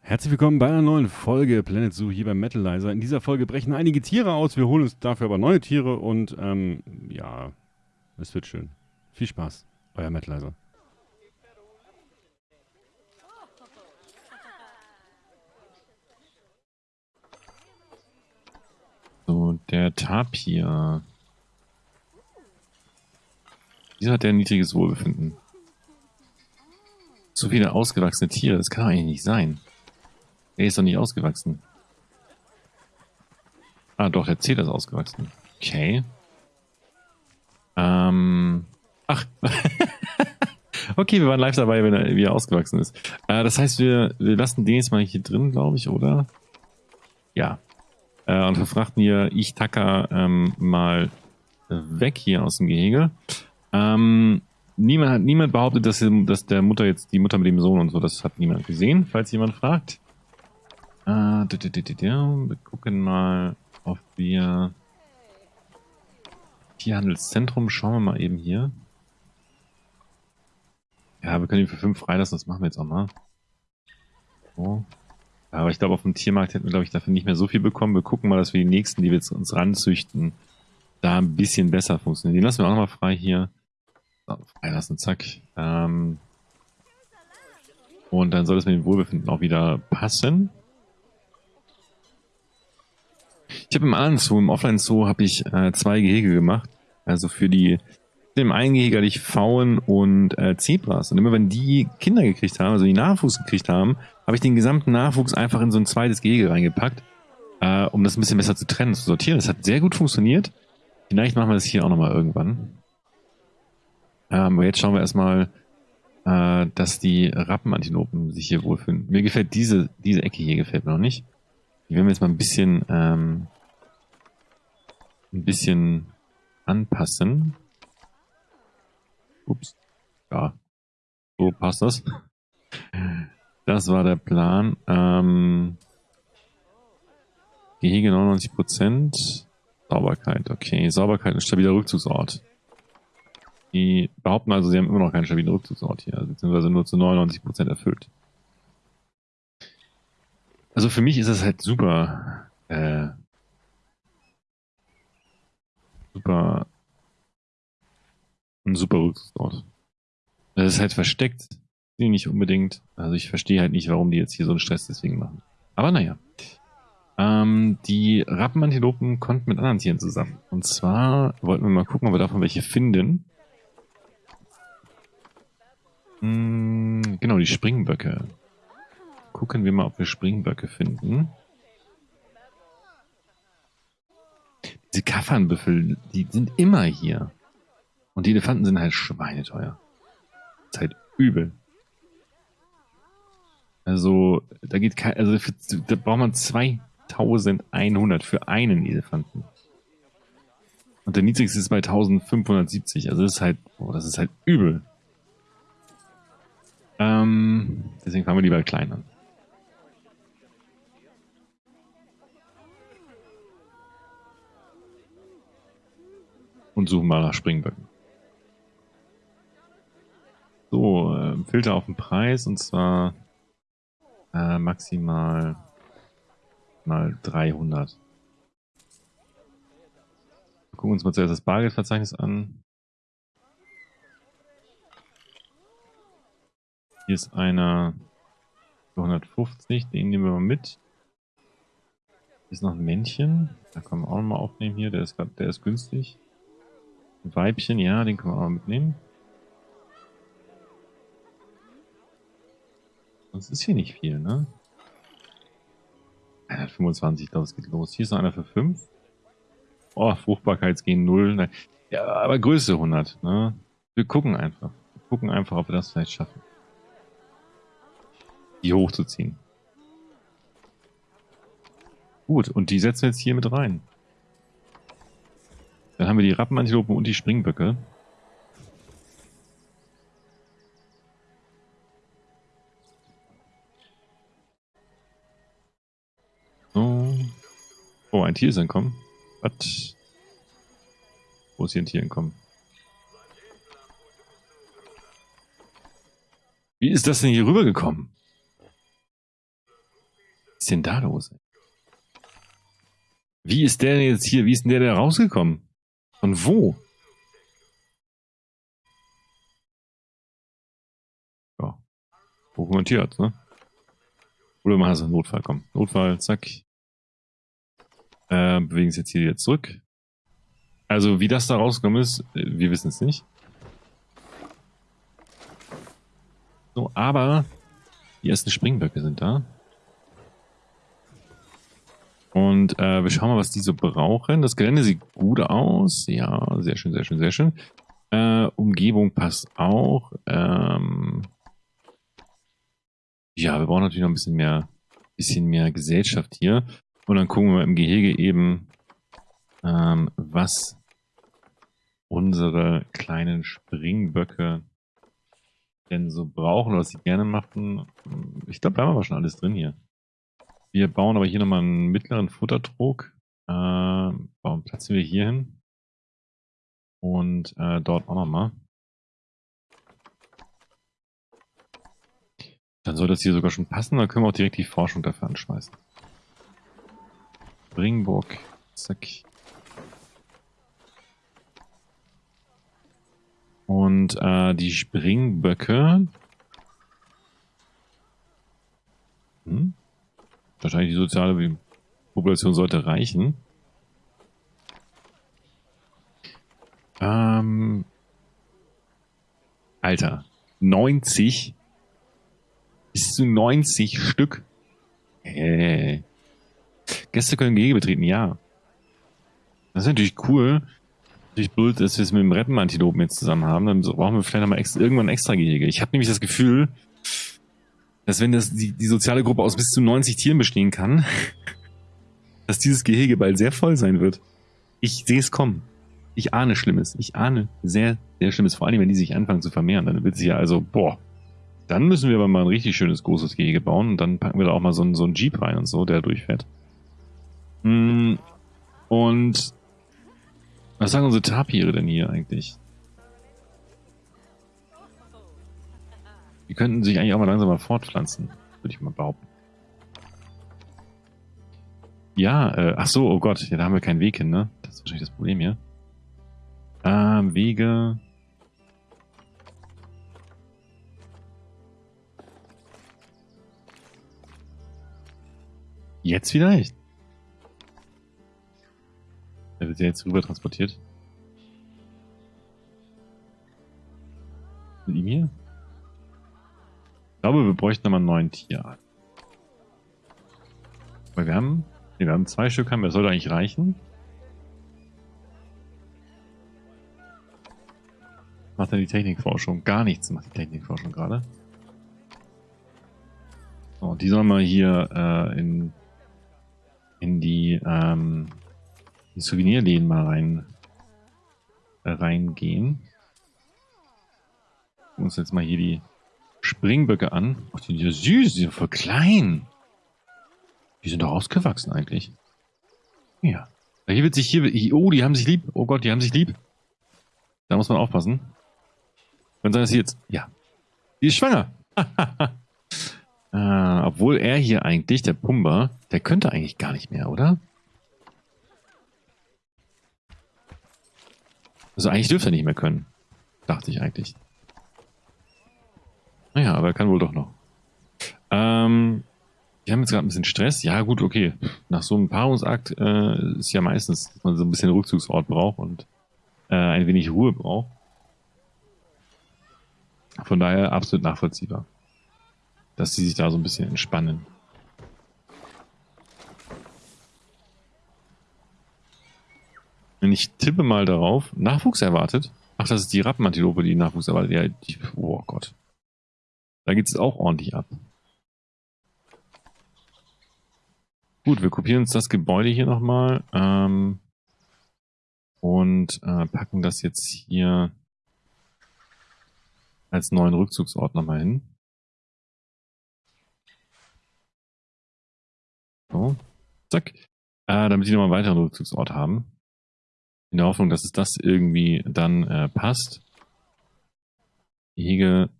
Herzlich willkommen bei einer neuen Folge Planet Zoo hier beim Metalizer. In dieser Folge brechen einige Tiere aus. Wir holen uns dafür aber neue Tiere und ähm, ja, es wird schön. Viel Spaß, euer Metalizer. So, der Tapir. Wieso hat der ein niedriges Wohlbefinden? So viele ausgewachsene Tiere, das kann doch eigentlich nicht sein. Er ist doch nicht ausgewachsen. Ah, doch, er zählt als ausgewachsen. Okay. Ähm. Ach. okay, wir waren live dabei, wenn er, wie er ausgewachsen ist. Äh, das heißt, wir, wir lassen den jetzt mal hier drin, glaube ich, oder? Ja. Äh, und verfrachten hier ich Taka ähm, mal weg hier aus dem Gehege. Ähm, niemand niemand behauptet, dass, dass der Mutter jetzt die Mutter mit dem Sohn und so, das hat niemand gesehen, falls jemand fragt. Äh, wir gucken mal, ob wir Tierhandelszentrum, schauen wir mal eben hier. Ja, wir können ihn für 5 freilassen, das machen wir jetzt auch mal. So. Aber ich glaube, auf dem Tiermarkt hätten wir, glaube ich, dafür nicht mehr so viel bekommen. Wir gucken mal, dass wir die nächsten, die wir jetzt uns ranzüchten, da ein bisschen besser funktionieren. Den lassen wir auch nochmal frei hier. So, freilassen, zack. Ähm und dann soll es mit dem Wohlbefinden auch wieder passen. Ich habe im anderen Zoo, im Offline-Zoo, habe ich äh, zwei Gehege gemacht. Also für die, im einen Gehege hatte ich Pfauen und äh, Zebras. Und immer wenn die Kinder gekriegt haben, also die Nachwuchs gekriegt haben, habe ich den gesamten Nachwuchs einfach in so ein zweites Gehege reingepackt, äh, um das ein bisschen besser zu trennen, zu sortieren. Das hat sehr gut funktioniert. Vielleicht machen wir das hier auch nochmal irgendwann. Ähm, aber jetzt schauen wir erstmal, äh, dass die Rappenantilopen sich hier wohlfühlen. Mir gefällt diese, diese Ecke hier gefällt mir noch nicht. Die werden wir jetzt mal ein bisschen, ähm, ein bisschen anpassen. Ups. Ja. So passt das. Das war der Plan. Ähm, Gehege 99%. Sauberkeit, okay. Sauberkeit ist stabiler Rückzugsort. Die behaupten also, sie haben immer noch keinen stabilen Rückzugsort hier, beziehungsweise nur zu 99% erfüllt. Also für mich ist das halt super, äh, super, ein super Rückzugsort. Das ist halt versteckt, nicht unbedingt. Also ich verstehe halt nicht, warum die jetzt hier so einen Stress deswegen machen. Aber naja. Ähm, die Rappenantilopen konnten mit anderen Tieren zusammen. Und zwar wollten wir mal gucken, ob wir davon welche finden. Hm, genau, die Springböcke. Gucken wir mal, ob wir Springböcke finden. Diese Kaffernbüffel, die sind immer hier. Und die Elefanten sind halt schweineteuer. Das ist halt übel. Also, da geht kein, also für, da braucht man 2100 für einen Elefanten. Und der niedrigste ist bei 1570. Also das ist halt, oh, das ist halt übel. Ähm, deswegen fangen wir lieber klein an. Und suchen mal nach Springböcken. So, äh, Filter auf den Preis und zwar äh, maximal mal 300. Wir gucken uns mal zuerst das Bargeldverzeichnis an. Hier ist einer für 150, den nehmen wir mal mit. Hier ist noch ein Männchen, da können wir auch mal aufnehmen hier, der ist, der ist günstig. Weibchen, ja, den können wir auch mitnehmen. Sonst ist hier nicht viel, ne? 125, ich glaube, es geht los. Hier ist noch einer für 5. Oh, Fruchtbarkeitsgehen 0. Ja, aber Größe 100, ne? Wir gucken einfach. Wir gucken einfach, ob wir das vielleicht schaffen. Die hochzuziehen. Gut, und die setzen wir jetzt hier mit rein. Dann haben wir die Rappenantilopen und die Springböcke. Oh, ein Tier ist entkommen. Was? Wo ist hier ein Tier entkommen? Wie ist das denn hier rübergekommen? Was ist denn da los? Wie ist der denn jetzt hier, wie ist denn der da rausgekommen? Von wo? Ja. Dokumentiert, ne? Oder machen sie einen Notfall, komm. Notfall, zack. Äh, bewegen sie jetzt hier wieder zurück. Also, wie das da rausgekommen ist, äh, wir wissen es nicht. So, aber die ersten Springböcke sind da. Und äh, wir schauen mal, was die so brauchen. Das Gelände sieht gut aus. Ja, sehr schön, sehr schön, sehr schön. Äh, Umgebung passt auch. Ähm ja, wir brauchen natürlich noch ein bisschen mehr, bisschen mehr Gesellschaft hier. Und dann gucken wir mal im Gehege eben, ähm, was unsere kleinen Springböcke denn so brauchen oder was sie gerne machen. Ich glaube, da haben wir schon alles drin hier. Wir bauen aber hier nochmal einen mittleren Futtertrog. Äh, bauen, platzen wir hier hin. Und äh, dort auch nochmal. Dann soll das hier sogar schon passen. Dann können wir auch direkt die Forschung dafür anschmeißen. Springburg. Zack. Und äh, die Springböcke. Hm? Wahrscheinlich die soziale Population sollte reichen. Ähm, Alter, 90? Bis zu 90 Stück? Hey. Gäste können Gehege betreten, ja. Das ist natürlich cool natürlich blöd, dass wir es mit dem Reppenantilopen jetzt zusammen haben. Dann brauchen wir vielleicht nochmal irgendwann ein extra Gehege. Ich habe nämlich das Gefühl, dass wenn das die, die soziale Gruppe aus bis zu 90 Tieren bestehen kann, dass dieses Gehege bald sehr voll sein wird. Ich sehe es kommen. Ich ahne Schlimmes. Ich ahne sehr, sehr Schlimmes. Vor allem, wenn die sich anfangen zu vermehren. Dann wird sich ja also, boah, dann müssen wir aber mal ein richtig schönes großes Gehege bauen. Und dann packen wir da auch mal so einen, so einen Jeep rein und so, der durchfährt. Mm, und was sagen unsere Tapire denn hier eigentlich? Die könnten sich eigentlich auch mal langsam mal fortpflanzen, würde ich mal behaupten. Ja, äh, ach so, oh Gott, ja, da haben wir keinen Weg hin, ne? Das ist wahrscheinlich das Problem hier. Ähm, Wege. Jetzt vielleicht? Der wird ja jetzt rüber transportiert. Mit ihm hier? Ich glaube, wir bräuchten nochmal einen neuen Tierart. Weil wir haben, nee, wir haben zwei Stück, haben das sollte eigentlich reichen. Macht dann die Technikforschung? Gar nichts macht die Technikforschung gerade. So, die sollen wir hier äh, in, in die ähm, die Souvenirläden mal rein äh, reingehen. Uns jetzt mal hier die Springböcke an. Ach, die sind ja süß, die sind voll klein. Die sind doch ausgewachsen eigentlich. Ja. Hier wird sich hier, oh, die haben sich lieb. Oh Gott, die haben sich lieb. Da muss man aufpassen. Kann sein, dass sie jetzt, ja. Die ist schwanger. äh, obwohl er hier eigentlich, der Pumba, der könnte eigentlich gar nicht mehr, oder? Also eigentlich dürfte er nicht mehr können. Dachte ich eigentlich. Naja, aber er kann wohl doch noch. Ähm, wir haben jetzt gerade ein bisschen Stress. Ja, gut, okay. Nach so einem Paarungsakt äh, ist ja meistens, dass man so ein bisschen Rückzugsort braucht und äh, ein wenig Ruhe braucht. Von daher absolut nachvollziehbar, dass sie sich da so ein bisschen entspannen. Wenn ich tippe mal darauf, Nachwuchs erwartet. Ach, das ist die Rappenantilope, die Nachwuchs erwartet. Ja, die, oh Gott. Da geht es auch ordentlich ab. Gut, wir kopieren uns das Gebäude hier nochmal ähm, und äh, packen das jetzt hier als neuen Rückzugsort nochmal hin. So, zack. Äh, damit die nochmal einen weiteren Rückzugsort haben. In der Hoffnung, dass es das irgendwie dann äh, passt. Hege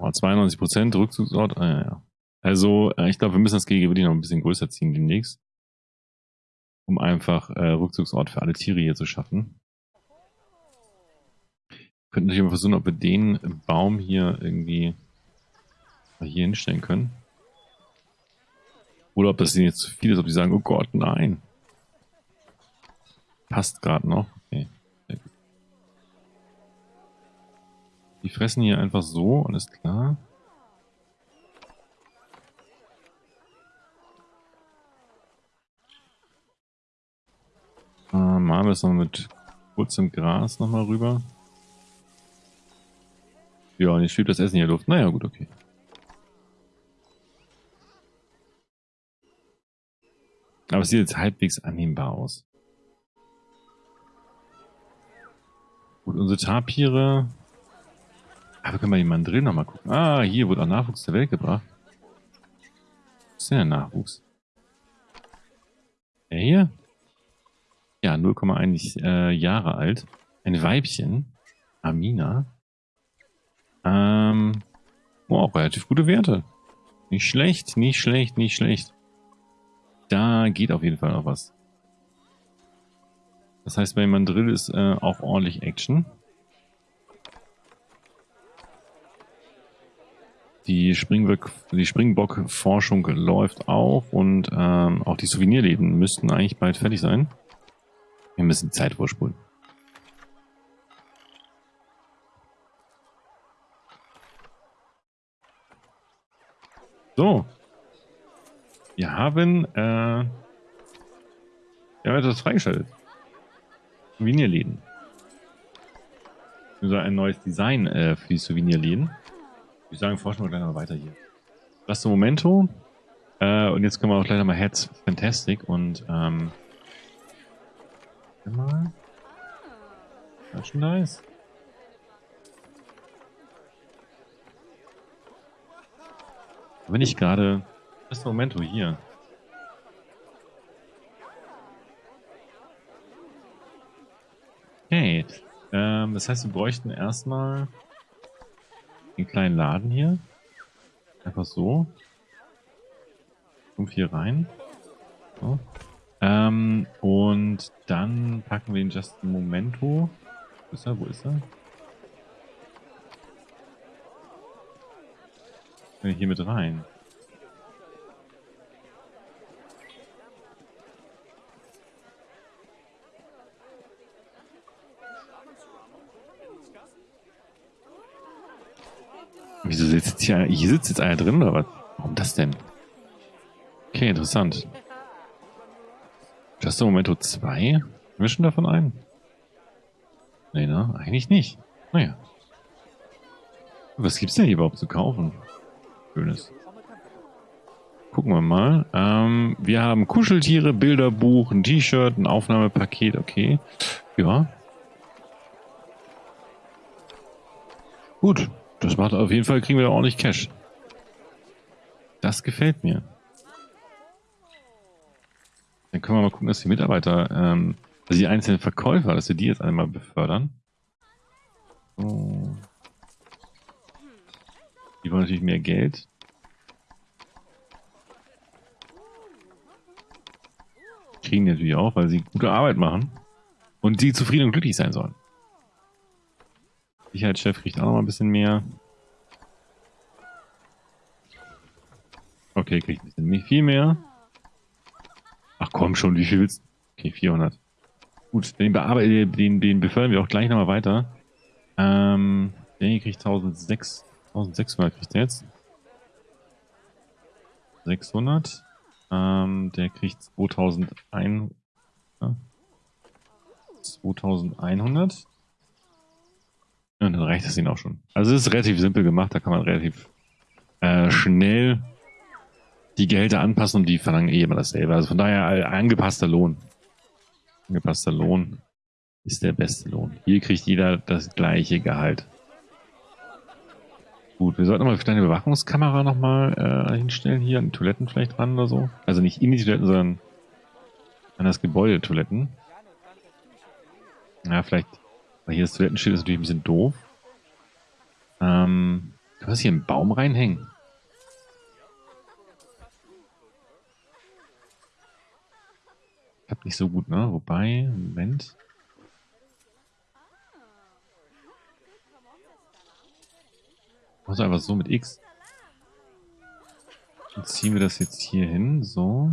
oh, 92% Rückzugsort. Ah, ja, ja. Also, äh, ich glaube, wir müssen das Gehege wirklich noch ein bisschen größer ziehen demnächst. Um einfach äh, Rückzugsort für alle Tiere hier zu schaffen. Wir könnten natürlich mal versuchen, ob wir den Baum hier irgendwie hier hinstellen können. Oder ob das denen jetzt zu viel ist, ob die sagen, oh Gott, nein. Passt gerade noch. Okay. Die fressen hier einfach so, alles klar. Machen wir es noch mit kurzem Gras nochmal rüber. Ja, und jetzt schwebt das Essen hier Luft. Naja, gut, okay. Aber es sieht jetzt halbwegs annehmbar aus. Gut, unsere Tapire. Ah, wir können bei den Mandrillen nochmal gucken. Ah, hier wurde auch Nachwuchs der Welt gebracht. Was ist denn der Nachwuchs? Der hier? Ja, 0,1 äh, Jahre alt. Ein Weibchen. Amina. Ähm, oh, relativ gute Werte. Nicht schlecht, nicht schlecht, nicht schlecht. Da geht auf jeden Fall noch was. Das heißt, bei Mandrill ist äh, auch ordentlich Action. Die, Springbock, die Springbock-Forschung läuft auch und ähm, auch die Souvenirläden müssten eigentlich bald fertig sein. Wir müssen Zeit vorspulen. So, wir haben, äh, wir haben etwas freigeschaltet. Souvenirläden. Also ein neues Design äh, für die Souvenirläden. Ich würde sagen, forschen wir gleich mal weiter hier. Das Momento. Äh, und jetzt können wir auch gleich nochmal Heads Fantastic und ähm, mal. Merchandise. Wenn ich gerade das ist Momento hier. Okay. Ähm, das heißt, wir bräuchten erstmal den kleinen Laden hier. Einfach so. Kommt hier rein. So. Ähm, und dann packen wir den Just Momento. Wo ist er? Wo ist er? Hier mit rein. Wieso sitzt hier, hier sitzt jetzt einer drin oder was? Warum das denn? Okay, interessant. Just Momento 2? Wir schon davon ein? Nee, ne? Eigentlich nicht. Naja. Was gibt's denn hier überhaupt zu kaufen? Schönes. Gucken wir mal. Ähm, wir haben Kuscheltiere, Bilderbuch, ein T-Shirt, ein Aufnahmepaket, okay. Ja. Gut. Das macht auf jeden Fall, kriegen wir da ordentlich Cash. Das gefällt mir. Dann können wir mal gucken, dass die Mitarbeiter, ähm, also die einzelnen Verkäufer, dass wir die jetzt einmal befördern. So. Die wollen natürlich mehr Geld. Kriegen die natürlich auch, weil sie gute Arbeit machen. Und die zufrieden und glücklich sein sollen. Sicherheitschef kriegt auch noch mal ein bisschen mehr. Okay, kriegt ein bisschen viel mehr. Ach komm schon, wie viel willst du? Okay, 400. Gut, den, den, den befördern wir auch gleich nochmal weiter. Ähm, der hier kriegt 1006, 1600 kriegt der jetzt. 600. Ähm, der kriegt 2100. Ja. 2100. Ja, dann reicht das ihnen auch schon. Also es ist relativ simpel gemacht, da kann man relativ äh, schnell die Gehälter anpassen und die verlangen eh immer dasselbe. Also von daher äh, angepasster Lohn. Angepasster Lohn ist der beste Lohn. Hier kriegt jeder das gleiche Gehalt. Gut, wir sollten mal eine kleine Überwachungskamera nochmal äh, hinstellen, hier an die Toiletten vielleicht ran oder so. Also nicht in die Toiletten, sondern an das Gebäude Toiletten. Ja, vielleicht aber hier das Toilettenschild ist natürlich ein bisschen doof. Ähm, du hast hier einen Baum reinhängen. Klappt nicht so gut, ne? Wobei, Moment. Machst also einfach so mit X. Dann ziehen wir das jetzt hier hin, so.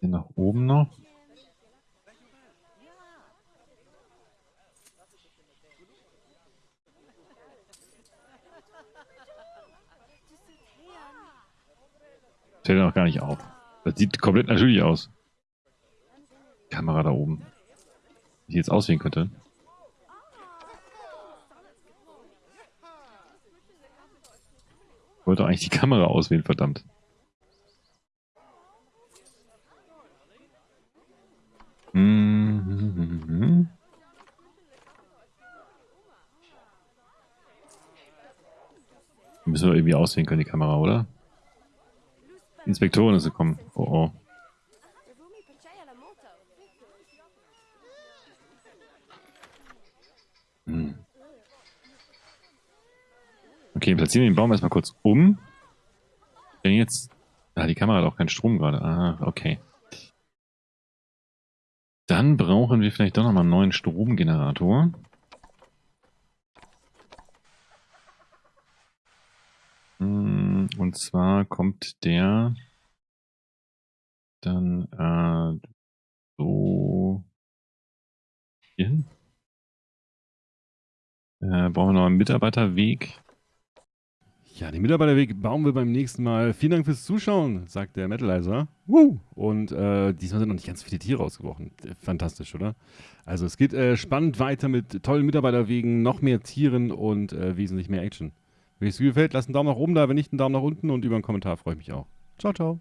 Hier nach oben noch. Fällt noch gar nicht auf. Das sieht komplett natürlich aus. Kamera da oben. Wie jetzt aussehen könnte. Ich wollte eigentlich die Kamera auswählen, verdammt. Müssen wir irgendwie auswählen können, die Kamera, oder? Inspektoren ist gekommen. Oh oh. Hm. Okay, platzieren wir den Baum erstmal kurz um. Denn jetzt. Ah, die Kamera hat auch keinen Strom gerade. Ah, okay. Dann brauchen wir vielleicht doch nochmal einen neuen Stromgenerator. Hm, und zwar kommt der dann äh, so hier hin. Äh, brauchen wir noch einen Mitarbeiterweg. Ja, den Mitarbeiterweg bauen wir beim nächsten Mal. Vielen Dank fürs Zuschauen, sagt der Metalizer. Woo! Und äh, diesmal sind noch nicht ganz viele Tiere ausgebrochen. Fantastisch, oder? Also es geht äh, spannend weiter mit tollen Mitarbeiterwegen, noch mehr Tieren und äh, wesentlich mehr Action. Wenn es dir gefällt, lasst einen Daumen nach oben da, wenn nicht einen Daumen nach unten und über einen Kommentar freue ich mich auch. Ciao, ciao.